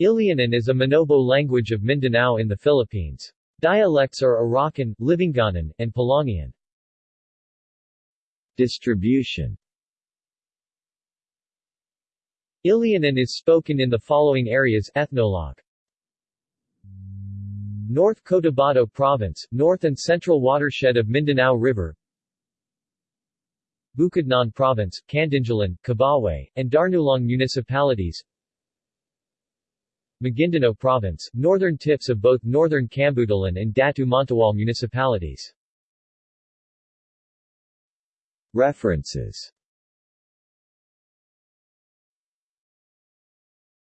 Ilianen is a Manobo language of Mindanao in the Philippines. Dialects are Arakan, Livunganen, and Pulangiyen. Distribution Ilianen is spoken in the following areas Ethnologue North Cotabato Province, north and central watershed of Mindanao River Bukidnon Province, Kadingilan, Kibawe, and Damulog municipalities Maguindanao Province, northern tips of both northern Kabuntalan and Datu Montawal municipalities. References